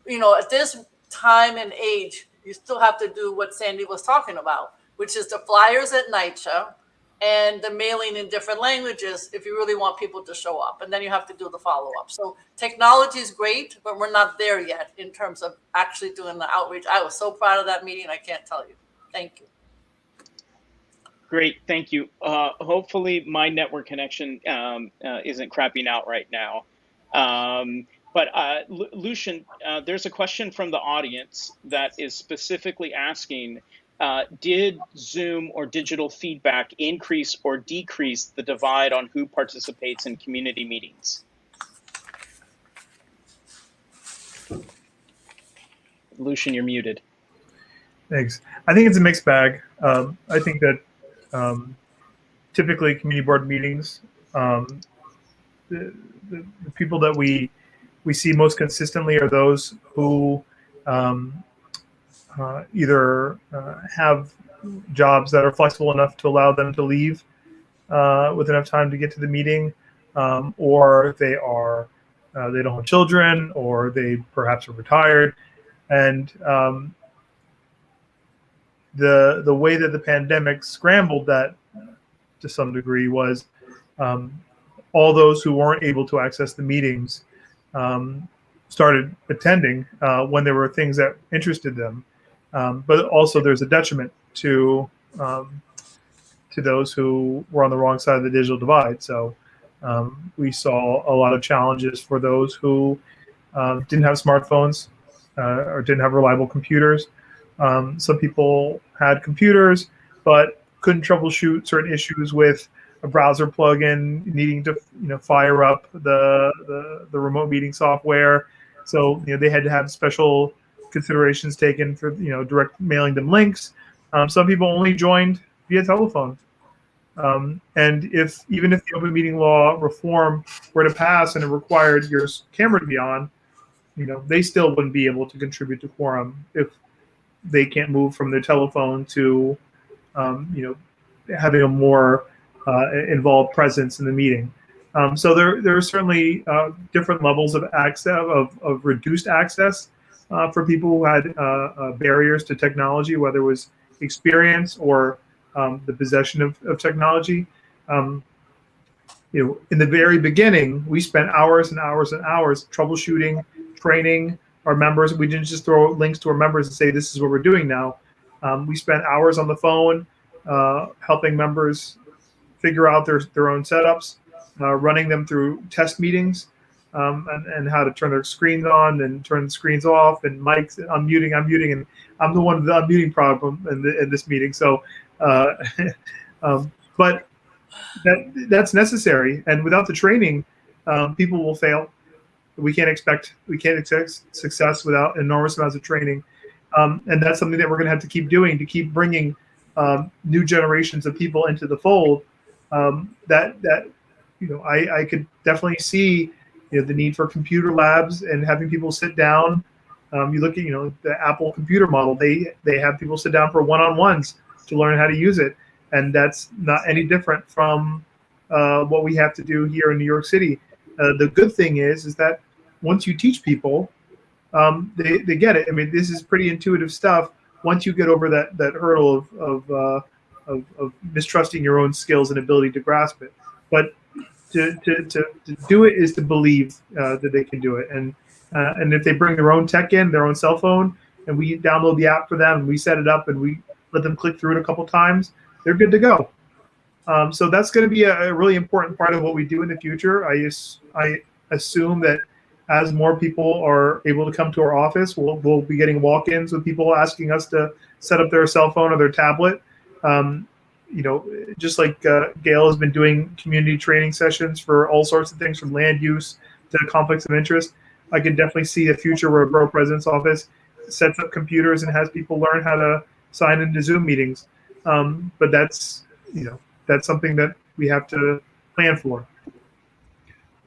You know, at this time and age, you still have to do what Sandy was talking about, which is the flyers at NYCHA and the mailing in different languages if you really want people to show up. And then you have to do the follow up. So technology is great, but we're not there yet in terms of actually doing the outreach. I was so proud of that meeting. I can't tell you. Thank you. Great, thank you. Uh, hopefully, my network connection um, uh, isn't crapping out right now. Um, but uh, Lu- Lucian, uh, there's a question from the audience that is specifically asking uh, Did Zoom or digital feedback increase or decrease the divide on who participates in community meetings? Lucian, you're muted. Thanks. I think it's a mixed bag. Um, I think that um, typically community board meetings, um, the, the, the people that we we see most consistently are those who um, uh, either uh, have jobs that are flexible enough to allow them to leave uh, with enough time to get to the meeting, um, or they are uh, they don't have children, or they perhaps are retired, and um, the the way that the pandemic scrambled that to some degree was um, all those who weren't able to access the meetings um, started attending uh, when there were things that interested them. Um, but also, there's a detriment to um, to those who were on the wrong side of the digital divide. So um, we saw a lot of challenges for those who um, didn't have smartphones uh, or didn't have reliable computers. Um, some people had computers, but couldn't troubleshoot certain issues with a browser plugin, needing to you know fire up the the, the remote meeting software. So you know they had to have special considerations taken for you know direct mailing them links. Um, some people only joined via telephone. Um, and if even if the open meeting law reform were to pass and it required your camera to be on, you know they still wouldn't be able to contribute to quorum if they can't move from their telephone to, um, you know, having a more uh, involved presence in the meeting. Um, so there, there are certainly uh, different levels of access, of, of reduced access uh, for people who had uh, uh, barriers to technology, whether it was experience or um, the possession of, of technology. Um, you know, in the very beginning, we spent hours and hours and hours troubleshooting, training, our members. We didn't just throw links to our members and say, this is what we're doing now. Um, we spent hours on the phone uh, helping members figure out their, their own setups, uh, running them through test meetings um, and, and how to turn their screens on and turn the screens off and mics, unmuting, unmuting. And I'm the one with the unmuting problem in, the, in this meeting. So, uh, <laughs> um, but that that's necessary. And without the training, um, people will fail we can't expect we can't expect success without enormous amounts of training, um, and that's something that we're going to have to keep doing to keep bringing um, new generations of people into the fold. Um, that that you know, I, I could definitely see you know the need for computer labs and having people sit down. Um, you look at you know the Apple computer model; they they have people sit down for one-on-ones to learn how to use it, and that's not any different from uh, what we have to do here in New York City. Uh, the good thing is, is that once you teach people, um, they, they get it. I mean, this is pretty intuitive stuff. Once you get over that that hurdle of of, uh, of, of mistrusting your own skills and ability to grasp it, but to, to, to, to do it is to believe uh, that they can do it. And uh, and if they bring their own tech in, their own cell phone, and we download the app for them, and we set it up, and we let them click through it a couple times, they're good to go. Um, so that's going to be a, a, really important part of what we do in the future. I, I assume that as more people are able to come to our office, we'll, we'll be getting walk-ins with people asking us to set up their cell phone or their tablet. Um, you know, just like uh, Gale has been doing community training sessions for all sorts of things from land use to conflicts of interest. I can definitely see a future where a borough president's office sets up computers and has people learn how to sign into Zoom meetings. Um, but that's, you know, that's something that we have to plan for.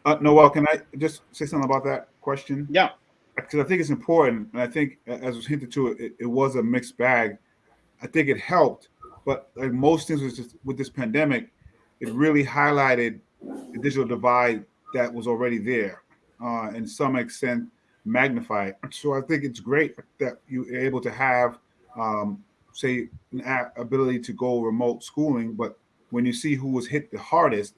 Uh, Noel, can I just say something about that question? Yeah. Because I think it's important, and I think, as was hinted to, it, it was a mixed bag. I think it helped, but like most things with this, with this pandemic, it really highlighted the digital divide that was already there, uh, and some extent magnified. So I think it's great that you're able to have, um, say, an ability to go remote schooling. But when you see who was hit the hardest,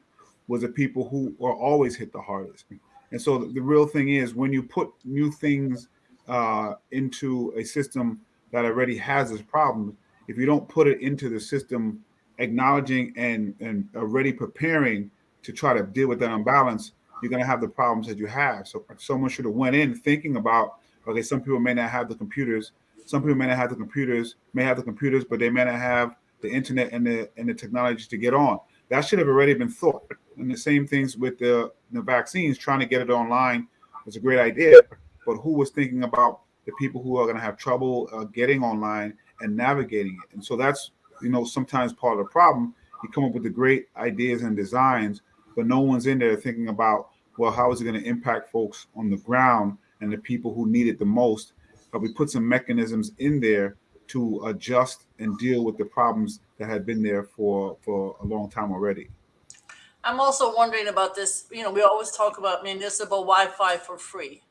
was the people who are always hit the hardest. And so the, the real thing is when you put new things uh, into a system that already has this problem, if you don't put it into the system, acknowledging and and already preparing to try to deal with that imbalance, you're going to have the problems that you have. So someone should have went in thinking about, okay, some people may not have the computers, some people may not have the computers, may have the computers, but they may not have the internet and the and the technology to get on. That should have already been thought. And the same things with the, the vaccines, trying to get it online was a great idea, but who was thinking about the people who are going to have trouble uh, getting online and navigating it? And so that's you know sometimes part of the problem. You come up with the great ideas and designs, but no one's in there thinking about well, how is it going to impact folks on the ground and the people who need it the most? But we put some mechanisms in there to adjust and deal with the problems that had been there for for a long time already. I'm also wondering about this, you know, we always talk about municipal Wi-Fi for free.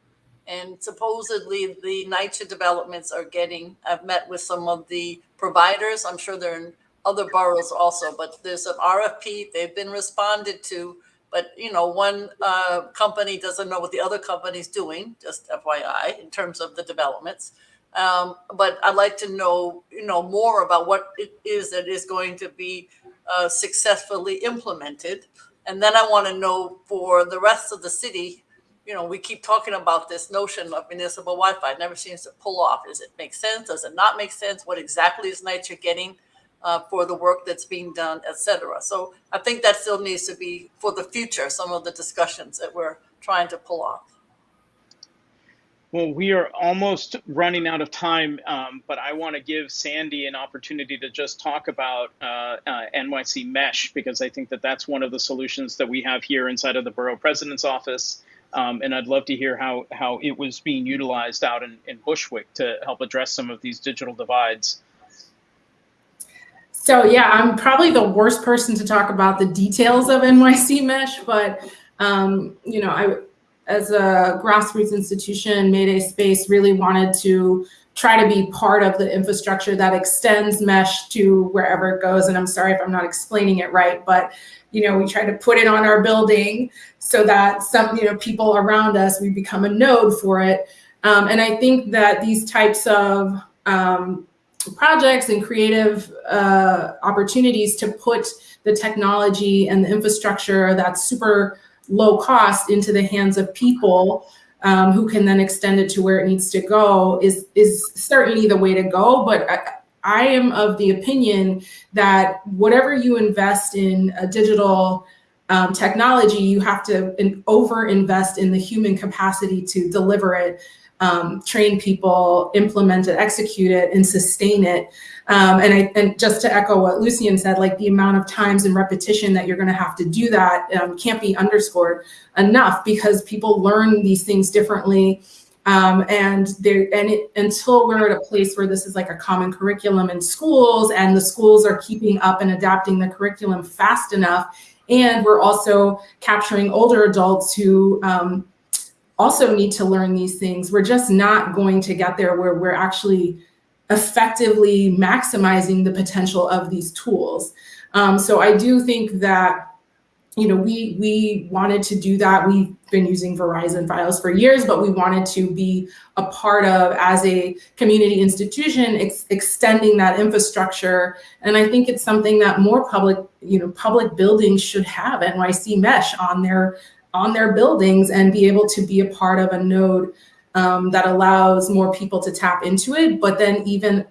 And supposedly the NYCHA developments are getting, I've met with some of the providers. I'm sure they're in other boroughs also, but there's an RFP, they've been responded to. But, you know, one uh, company doesn't know what the other company's doing, just FYI, in terms of the developments. Um, but I'd like to know, you know, more about what it is that is going to be uh, successfully implemented. And then I want to know for the rest of the city, you know, we keep talking about this notion of municipal Wi-Fi. It never seems to pull off. Does it make sense? Does it not make sense? What exactly is NYCHA getting uh, for the work that's being done, et cetera? So I think that still needs to be for the future, some of the discussions that we're trying to pull off. Well, we are almost running out of time, um, but I want to give Sandy an opportunity to just talk about uh, uh, NYC Mesh because I think that that's one of the solutions that we have here inside of the borough president's office. Um, and I'd love to hear how, how it was being utilized out in, in Bushwick to help address some of these digital divides. So yeah, I'm probably the worst person to talk about the details of NYC Mesh, but um, you know, I as a grassroots institution, Mayday Space really wanted to try to be part of the infrastructure that extends mesh to wherever it goes. And I'm sorry if I'm not explaining it right, but you know, we try to put it on our building so that some, you know, people around us, we become a node for it. Um, and I think that these types of um, projects and creative uh, opportunities to put the technology and the infrastructure that's super low cost into the hands of people um, who can then extend it to where it needs to go is is certainly the way to go. But I, I am of the opinion that whatever you invest in a digital um, technology, you have to over invest in the human capacity to deliver it, um, train people, implement it, execute it, and sustain it. Um, and I, and just to echo what Lucian said, like the amount of times and repetition that you're going to have to do that um, can't be underscored enough because people learn these things differently. Um, and there, and it, until we're at a place where this is like a common curriculum in schools, and the schools are keeping up and adapting the curriculum fast enough, and we're also capturing older adults who um, also need to learn these things. We're just not going to get there where we're actually effectively maximizing the potential of these tools. Um, so I do think that you know, we we wanted to do that. We've been using Verizon Fios for years, but we wanted to be a part of as a community institution, ex extending that infrastructure. And I think it's something that more public, you know, public buildings should have NYC Mesh on their on their buildings and be able to be a part of a node um, that allows more people to tap into it, but then even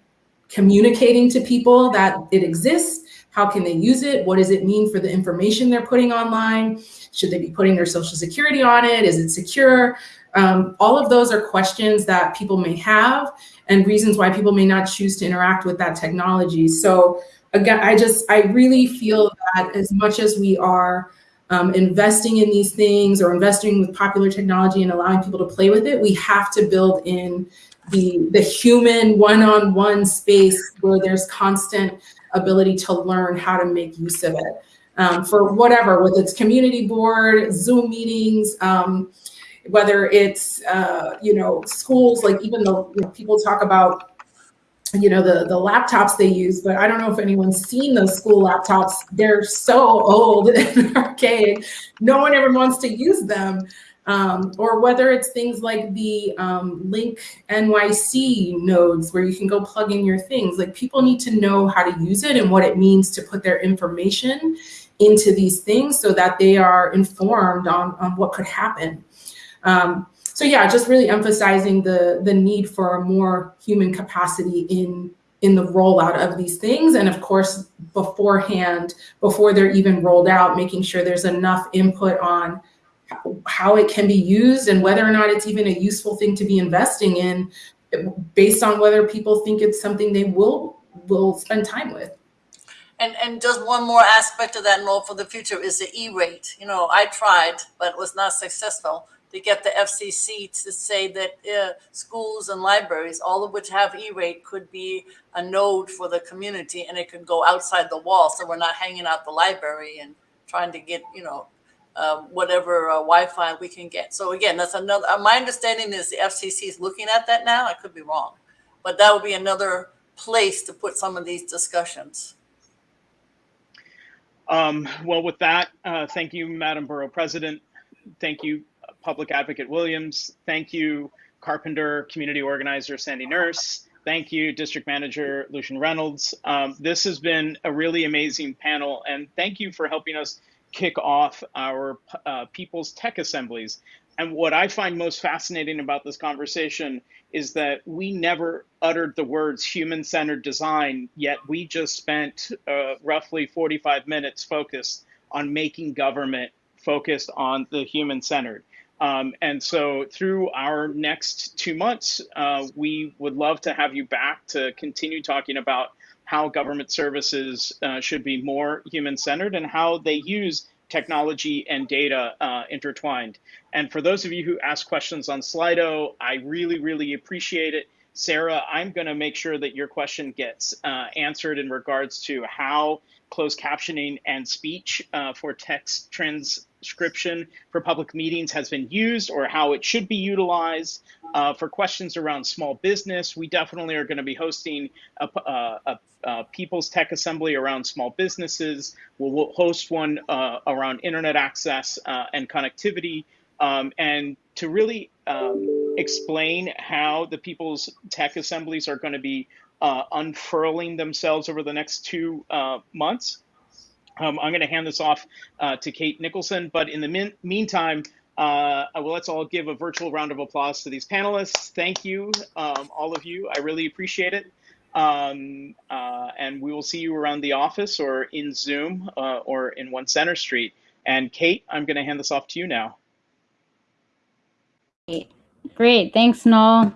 communicating to people that it exists. How can they use it? What does it mean for the information they're putting online? Should they be putting their social security on it? Is it secure? Um, all of those are questions that people may have and reasons why people may not choose to interact with that technology. So again, I just, I really feel that as much as we are um, investing in these things or investing with popular technology and allowing people to play with it, we have to build in the, the human one-on-one space where there's constant ability to learn how to make use of it. Um, for whatever, whether it's community board, Zoom meetings, um, whether it's, uh, you know, schools, like even though know, people talk about you know the the laptops they use but i don't know if anyone's seen those school laptops. They're so old <laughs> and archaic no one ever wants to use them. Um, or whether it's things like the um, link nyc nodes where you can go plug in your things. Like people need to know how to use it and what it means to put their information into these things so that they are informed on, on what could happen. Um, so yeah, just really emphasizing the the need for more human capacity in in the rollout of these things. And of course, beforehand, before they're even rolled out, making sure there's enough input on how it can be used and whether or not it's even a useful thing to be investing in based on whether people think it's something they will will spend time with. And, and just one more aspect of that note for the future is the E-rate. You know, I tried, but was not successful to get the FCC to say that uh, schools and libraries, all of which have E-rate, could be a node for the community and it could go outside the wall. So we're not hanging out the library and trying to get, you know, uh, whatever uh, Wi-Fi we can get. So again, that's another, my understanding is the FCC is looking at that now. I could be wrong, but that would be another place to put some of these discussions. Um, well, with that, uh, thank you, Madam Borough President. Thank you, Public Advocate Williams. Thank you, Carpenter Community Organizer Sandy Nurse. Thank you, District Manager Lucian Reynolds. Um, this has been a really amazing panel, and thank you for helping us kick off our uh, People's Tech Assemblies. And what I find most fascinating about this conversation is that we never uttered the words human centered design, yet we just spent uh, roughly 45 minutes focused on making government focused on the human centered. Um, and so through our next two months, uh, we would love to have you back to continue talking about how government services uh, should be more human centered and how they use technology and data uh, intertwined. And for those of you who ask questions on Slido, I really, really appreciate it. Sarah, I'm going to make sure that your question gets uh, answered in regards to how closed captioning and speech uh, for text transcription for public meetings has been used or how it should be utilized. Uh, for questions around small business, we definitely are going to be hosting a, a, a, a, People's Tech Assembly around small businesses. We'll, we'll host one uh, around internet access uh, and connectivity. Um, and to really um, explain how the People's Tech Assemblies are going to be uh, unfurling themselves over the next two uh, months. Um, I'm going to hand this off uh, to Kate Nicholson, but in the meantime, uh, well, let's all give a virtual round of applause to these panelists. Thank you, um, all of you. I really appreciate it. Um, uh, and we will see you around the office or in Zoom uh, or in One Centre Street. And Kate, I'm going to hand this off to you now. Great, Great. thanks, Noel.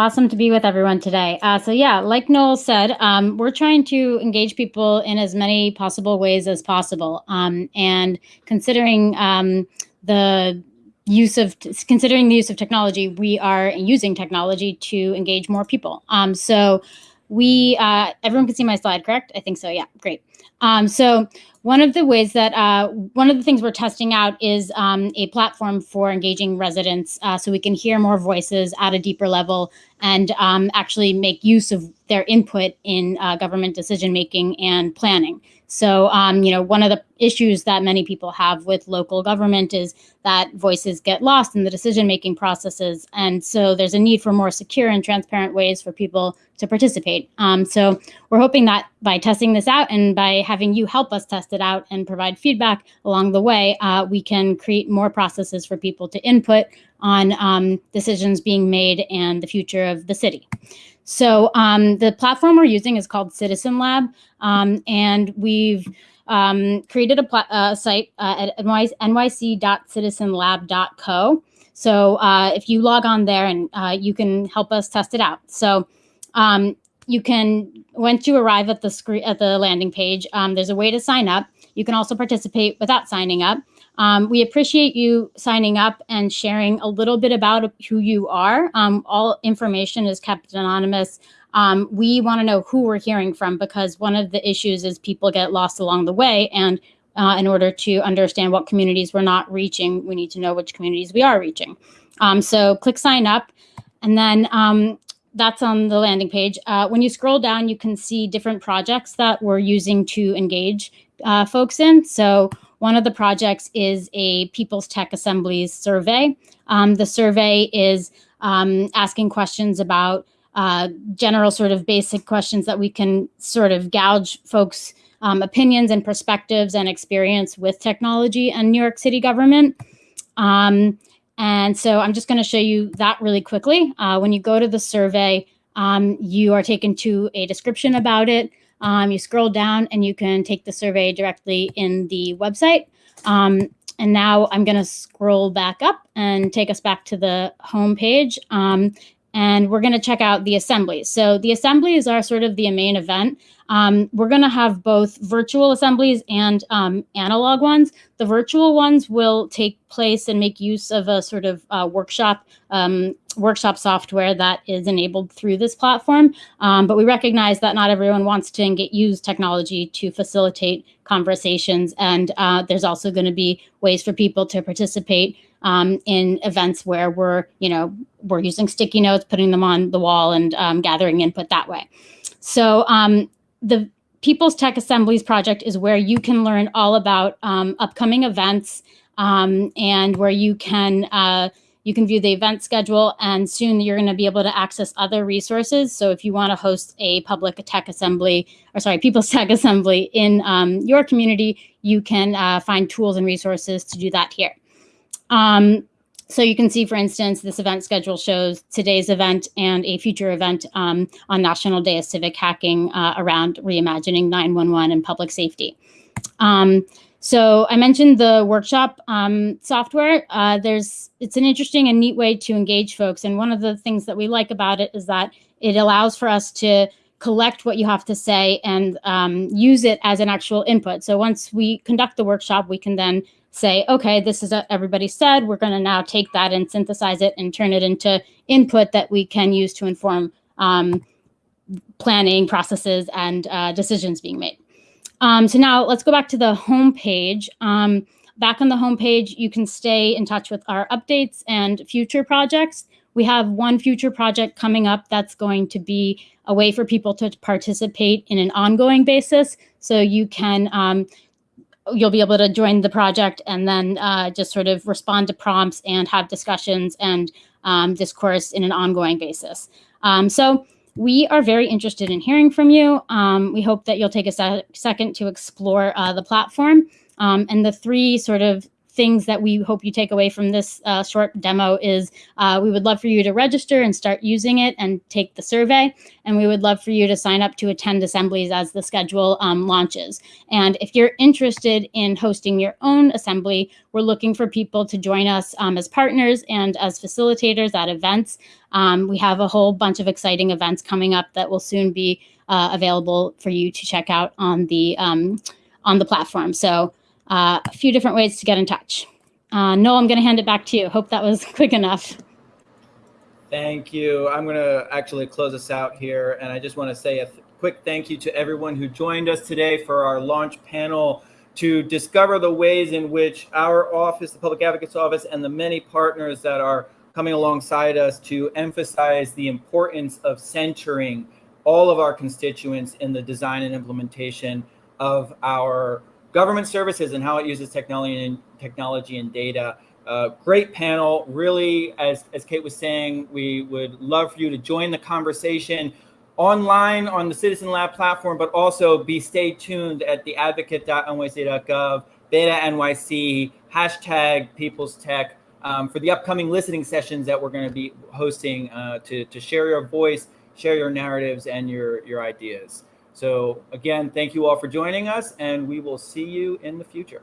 Awesome to be with everyone today. Uh, so yeah, like Noel said, um, we're trying to engage people in as many possible ways as possible. Um, and considering um, the use of considering the use of technology, we are using technology to engage more people. Um, so we uh, everyone can see my slide, correct? I think so. Yeah, great. Um, so one of the ways that uh, one of the things we're testing out is um, a platform for engaging residents uh, so we can hear more voices at a deeper level and um, actually make use of their input in uh, government decision making and planning. So, um, you know, one of the issues that many people have with local government is that voices get lost in the decision making processes. And so there's a need for more secure and transparent ways for people to participate. Um, so we're hoping that by testing this out and by having you help us test it out and provide feedback along the way, uh, we can create more processes for people to input on um, decisions being made and the future of the city. So um, the platform we're using is called Citizen Lab, um, and we've um, created a site uh, at nyc.citizenlab.co. So uh, if you log on there and uh, you can help us test it out. So um, you can, once you arrive at the screen at the landing page, um, there's a way to sign up. You can also participate without signing up. Um, we appreciate you signing up and sharing a little bit about who you are. Um, all information is kept anonymous. Um, we want to know who we're hearing from because one of the issues is people get lost along the way. And uh, in order to understand what communities we're not reaching, we need to know which communities we are reaching. Um, so click sign up. And then um, that's on the landing page. Uh, when you scroll down, you can see different projects that we're using to engage uh, folks in. So one of the projects is a People's Tech Assemblies survey. Um, the survey is um, asking questions about uh, general sort of basic questions that we can sort of gouge folks' um, opinions and perspectives and experience with technology and New York City government. Um, and so I'm just going to show you that really quickly. Uh, when you go to the survey, um, you are taken to a description about it. Um, you scroll down and you can take the survey directly in the website. Um, and now I'm going to scroll back up and take us back to the home page. Um, and we're going to check out the assemblies. So the assemblies are sort of the main event. Um, we're going to have both virtual assemblies and um, analog ones. The virtual ones will take place and make use of a sort of uh, workshop um, workshop software that is enabled through this platform. Um, but we recognize that not everyone wants to get, use technology to facilitate conversations. And uh, there's also going to be ways for people to participate um, in events where we're, you know, we're using sticky notes, putting them on the wall and um, gathering input that way. So um, the People's Tech Assemblies project is where you can learn all about um, upcoming events um, and where you can uh, you can view the event schedule and soon you're going to be able to access other resources. So if you want to host a public tech assembly or sorry, People's Tech Assembly in um, your community, you can uh, find tools and resources to do that here. Um, so you can see, for instance, this event schedule shows today's event and a future event um, on National Day of Civic Hacking uh, around reimagining 911 and public safety. Um, so I mentioned the workshop um, software. Uh, there's it's an interesting and neat way to engage folks. And one of the things that we like about it is that it allows for us to collect what you have to say and um, use it as an actual input. So once we conduct the workshop, we can then say, okay, this is what everybody said. We're going to now take that and synthesize it and turn it into input that we can use to inform um, planning processes and uh, decisions being made. Um, so now let's go back to the home page. Um, back on the home page, you can stay in touch with our updates and future projects. We have one future project coming up that's going to be a way for people to participate in an ongoing basis. So you can um, you'll be able to join the project and then uh, just sort of respond to prompts and have discussions and um, discourse in an ongoing basis. Um, so we are very interested in hearing from you. Um, we hope that you'll take a se second to explore uh, the platform. Um, and the three sort of things that we hope you take away from this uh, short demo is uh, we would love for you to register and start using it and take the survey. And we would love for you to sign up to attend assemblies as the schedule um, launches. And if you're interested in hosting your own assembly, we're looking for people to join us um, as partners and as facilitators at events. Um, we have a whole bunch of exciting events coming up that will soon be uh, available for you to check out on the um, on the platform. So uh, a few different ways to get in touch. Uh, Noel, I'm going to hand it back to you. Hope that was <laughs> quick enough. Thank you. I'm going to actually close us out here. And I just want to say a quick thank you to everyone who joined us today for our launch panel to discover the ways in which our office, the Public Advocate's Office, and the many partners that are coming alongside us to emphasize the importance of centering all of our constituents in the design and implementation of our government services and how it uses technology and technology and data. Uh, great panel. Really, as, as Kate was saying, we would love for you to join the conversation online on the Citizen Lab platform, but also be stay tuned at the advocate.nyc.gov, BetaNYC, hashtag People's Tech um, for the upcoming listening sessions that we're going to be hosting uh, to, to share your voice, share your narratives and your, your ideas. So again, thank you all for joining us and we will see you in the future.